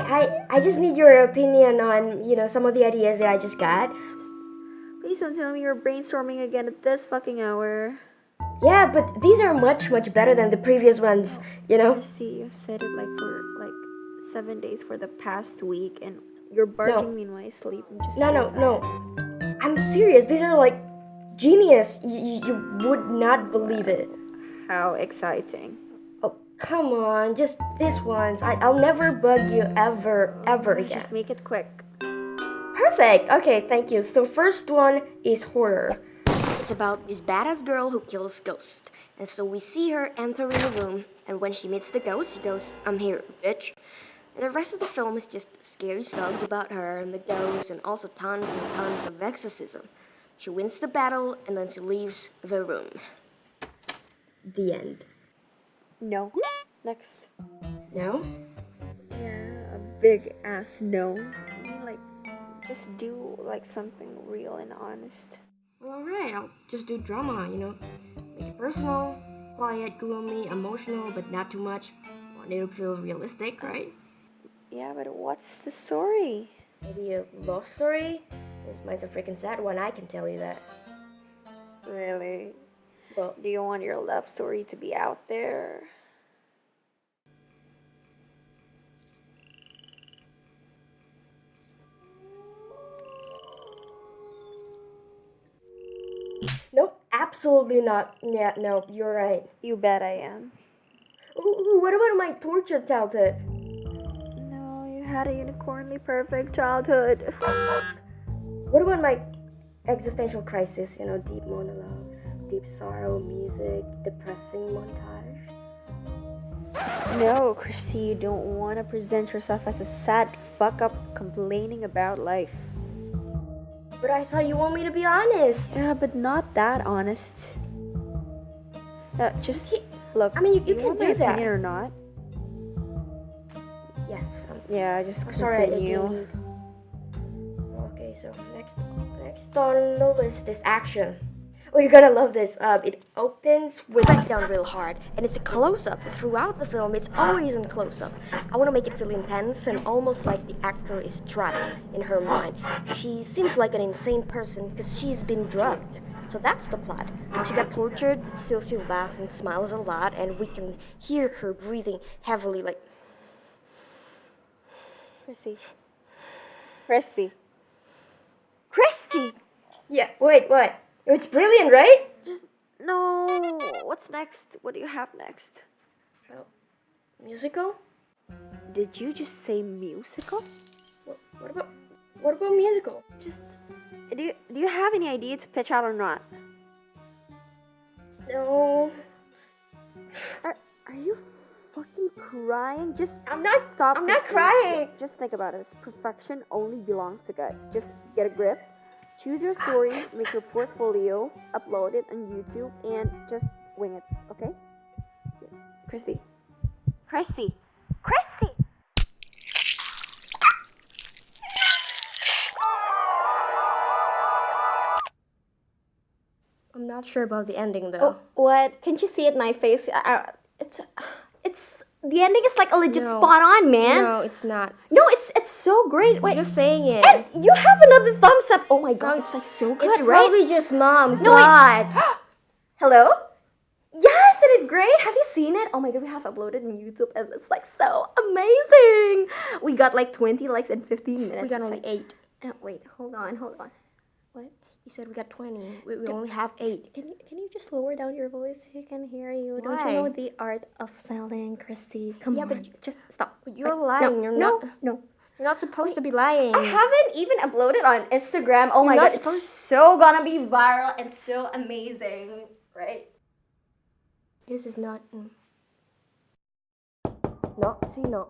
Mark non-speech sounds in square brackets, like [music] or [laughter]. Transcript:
hi. I I just need your opinion on you know some of the ideas that I just got. Please don't tell me you're brainstorming again at this fucking hour. Yeah, but these are much much better than the previous ones. You know. I See, you've said it like for like seven days for the past week, and you're barking me in my sleep. I'm just No, no, tired. no. I'm serious. These are like genius. You, you would not believe it. How exciting! Come on. Just this once. I, I'll never bug you ever, ever again. Just make it quick. Perfect. Okay, thank you. So first one is horror. It's about this badass girl who kills ghosts. And so we see her entering a room, and when she meets the ghost, she goes, I'm here, bitch. And the rest of the film is just scary stuff about her and the ghosts, and also tons and tons of exorcism. She wins the battle, and then she leaves the room. The end. No. Next. No? Yeah, a big ass no. I mean, like, just do like something real and honest. Alright, I'll just do drama, you know. Make it personal, quiet, gloomy, emotional, but not too much. Want it to feel realistic, right? Yeah, but what's the story? Maybe a love story? This mine's a freaking sad one, I can tell you that. Really? Well, Do you want your love story to be out there? nope, absolutely not. Yeah, no, you're right. You bet I am. Ooh, ooh, what about my tortured childhood? No, you had a unicornly perfect childhood. What about my existential crisis? You know, deep monologues, deep sorrow, music, depressing montage? no, Christy, you don't want to present yourself as a sad fuck up complaining about life. But I thought you want me to be honest. Yeah, but not that honest. Uh, just look. I mean, you- you do can do that. opinion or not? Yes, um, Yeah, just I'm sorry, I continue. didn't. Okay, so next, next on the list is action. Oh, you're gonna love this. Um, it opens with down real hard, and it's a close-up throughout the film. It's always in close-up. I want to make it feel intense and almost like the actor is trapped in her mind. She seems like an insane person because she's been drugged. So that's the plot. She got tortured, but still she laughs and smiles a lot, and we can hear her breathing heavily, like Christy. Christy. Christy! yeah. Wait, what? It's brilliant, right? Just no. What's next? What do you have next? Oh, musical? Did you just say musical? What, what about what about musical? Just do you, do you have any idea to pitch out or not? No, Are are you fucking crying? Just I'm not. stop. I'm not crying. Just think about it. This Perfection only belongs to God. Just get a grip. Choose your story, make your portfolio, upload it on YouTube, and just wing it. Okay? Christy. Christy. Christy. I'm not sure about the ending though. Oh, what? Can't you see it? In my face. Uh, it's, it's the ending is like a legit No. spot on, man. no, it's not. No, it's it's so great. Wait, I'm just saying it. and you have another thumbs up. Oh my god, No, it's like so good, it's right? probably just mom. No. God. [gasps] Hello. Yes, it did great. Have you seen it? Oh my god, we have uploaded on YouTube, and it's like so amazing. We got like 20 likes in 15 minutes. we got only like- eight. Uh, wait, hold on, hold on. What? You said we got twenty. We, we only have eight. Can you can you just lower down your voice? He can hear you. Don't you know the art of selling, Christy? Come Yeah, on, but just stop. You're Wait, lying. No, You're no, not. no. You're not supposed to be lying. I haven't even uploaded on Instagram. Oh my not god, it's so gonna be viral and so amazing, right? This is not. mm. No, see, no.